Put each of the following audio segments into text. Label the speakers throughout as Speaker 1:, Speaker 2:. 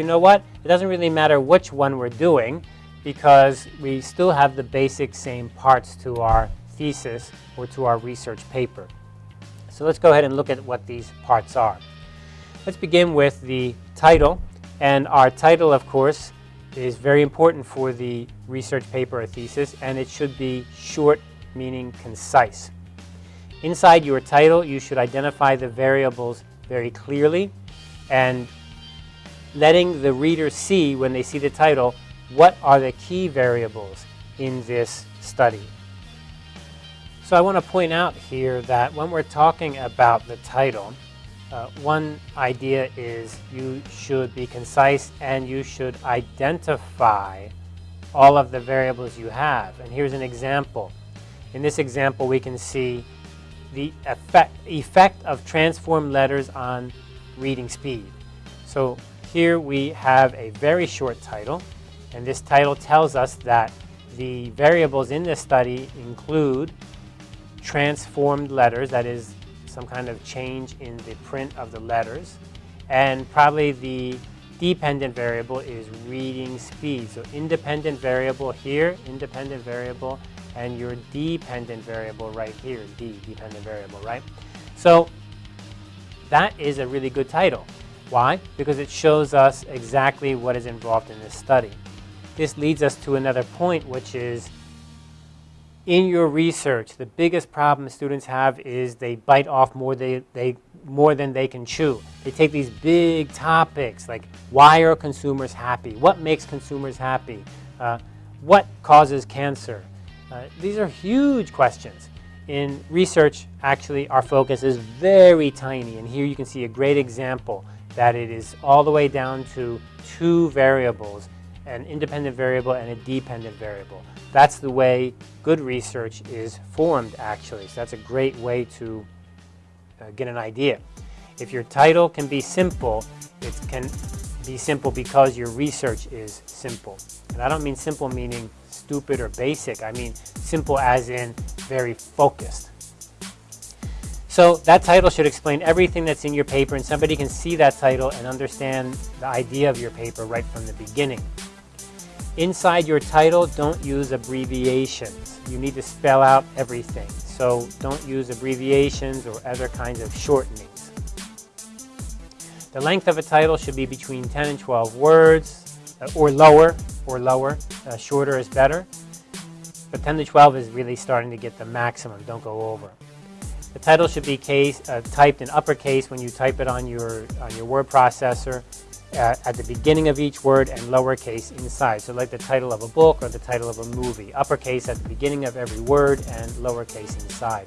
Speaker 1: you know what? It doesn't really matter which one we're doing because we still have the basic same parts to our thesis or to our research paper. So let's go ahead and look at what these parts are. Let's begin with the title. And our title, of course, is very important for the research paper or thesis, and it should be short, meaning concise. Inside your title, you should identify the variables very clearly and letting the reader see when they see the title what are the key variables in this study. So I want to point out here that when we're talking about the title, uh, one idea is you should be concise and you should identify all of the variables you have. And here's an example. In this example, we can see the effect, effect of transformed letters on reading speed. So here we have a very short title, and this title tells us that the variables in this study include transformed letters, that is some kind of change in the print of the letters, and probably the dependent variable is reading speed. So independent variable here, independent variable, and your dependent variable right here, D, dependent variable, right? So that is a really good title. Why? Because it shows us exactly what is involved in this study. This leads us to another point, which is in your research, the biggest problem students have is they bite off more, they, they, more than they can chew. They take these big topics like why are consumers happy? What makes consumers happy? Uh, what causes cancer? Uh, these are huge questions. In research, actually, our focus is very tiny. And here you can see a great example that it is all the way down to two variables, an independent variable and a dependent variable. That's the way good research is formed, actually. So that's a great way to uh, get an idea. If your title can be simple, it can be simple because your research is simple. And I don't mean simple meaning stupid or basic. I mean simple as in very focused. So that title should explain everything that's in your paper and somebody can see that title and understand the idea of your paper right from the beginning. Inside your title, don't use abbreviations. You need to spell out everything. So don't use abbreviations or other kinds of shortenings. The length of a title should be between 10 and 12 words uh, or lower, or lower. Uh, shorter is better. But 10 to 12 is really starting to get the maximum. Don't go over. The title should be case, uh, typed in uppercase when you type it on your, on your word processor uh, at the beginning of each word and lowercase inside. So like the title of a book or the title of a movie. Uppercase at the beginning of every word and lowercase inside.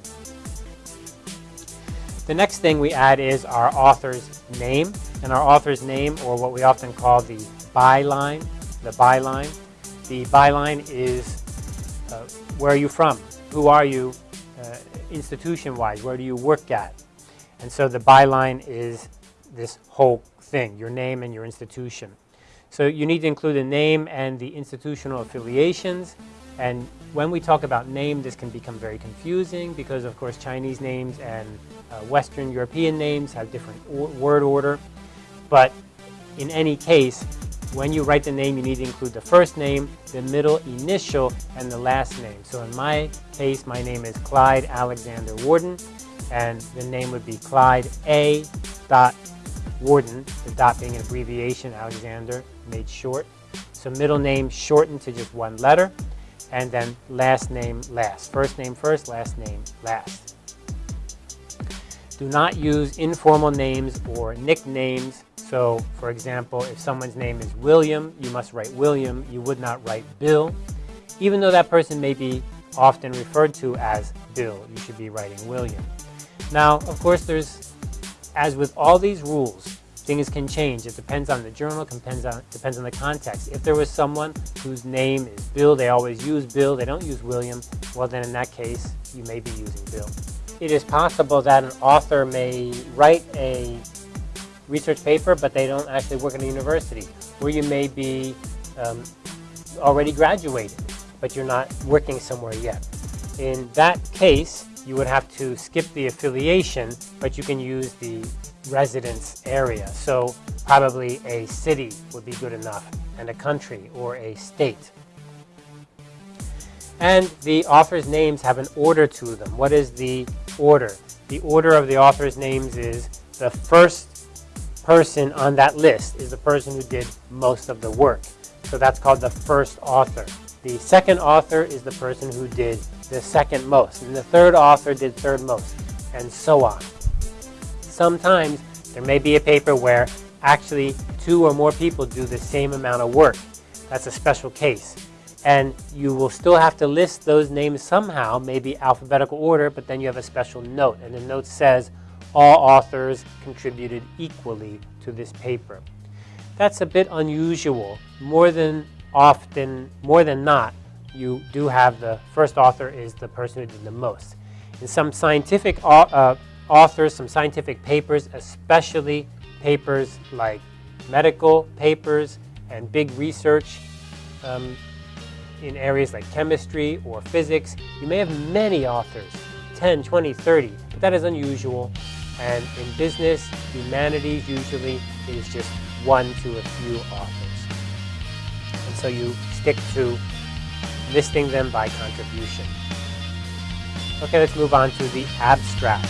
Speaker 1: The next thing we add is our author's name. And our author's name, or what we often call the byline, the byline. The byline is uh, where are you from? Who are you institution-wise? Where do you work at? And so the byline is this whole thing, your name and your institution. So you need to include the name and the institutional affiliations. And when we talk about name, this can become very confusing because, of course, Chinese names and uh, Western European names have different word order. But in any case, when you write the name, you need to include the first name, the middle initial, and the last name. So in my case, my name is Clyde Alexander Warden, and the name would be Clyde A. Dot Warden, the dot being an abbreviation, Alexander, made short. So middle name shortened to just one letter, and then last name last. First name first, last name last. Do not use informal names or nicknames. So, for example, if someone's name is William, you must write William. You would not write Bill. Even though that person may be often referred to as Bill, you should be writing William. Now, of course, there's as with all these rules, things can change. It depends on the journal, depends on, depends on the context. If there was someone whose name is Bill, they always use Bill, they don't use William, well then in that case, you may be using Bill. It is possible that an author may write a research paper, but they don't actually work in a university, where you may be um, already graduated, but you're not working somewhere yet. In that case, you would have to skip the affiliation, but you can use the residence area. So probably a city would be good enough, and a country or a state. And the author's names have an order to them. What is the order? The order of the author's names is the first person on that list is the person who did most of the work. So that's called the first author. The second author is the person who did the second most. And the third author did third most, and so on. Sometimes there may be a paper where actually two or more people do the same amount of work. That's a special case. And you will still have to list those names somehow, maybe alphabetical order, but then you have a special note. And the note says all authors contributed equally to this paper. That's a bit unusual. More than often, more than not, you do have the first author is the person who did the most. In some scientific uh, authors, some scientific papers, especially papers like medical papers and big research um, in areas like chemistry or physics, you may have many authors, 10, 20, 30, but that is unusual. And in business, humanities, usually is just one to a few authors. And so you stick to listing them by contribution. Okay, let's move on to the abstract.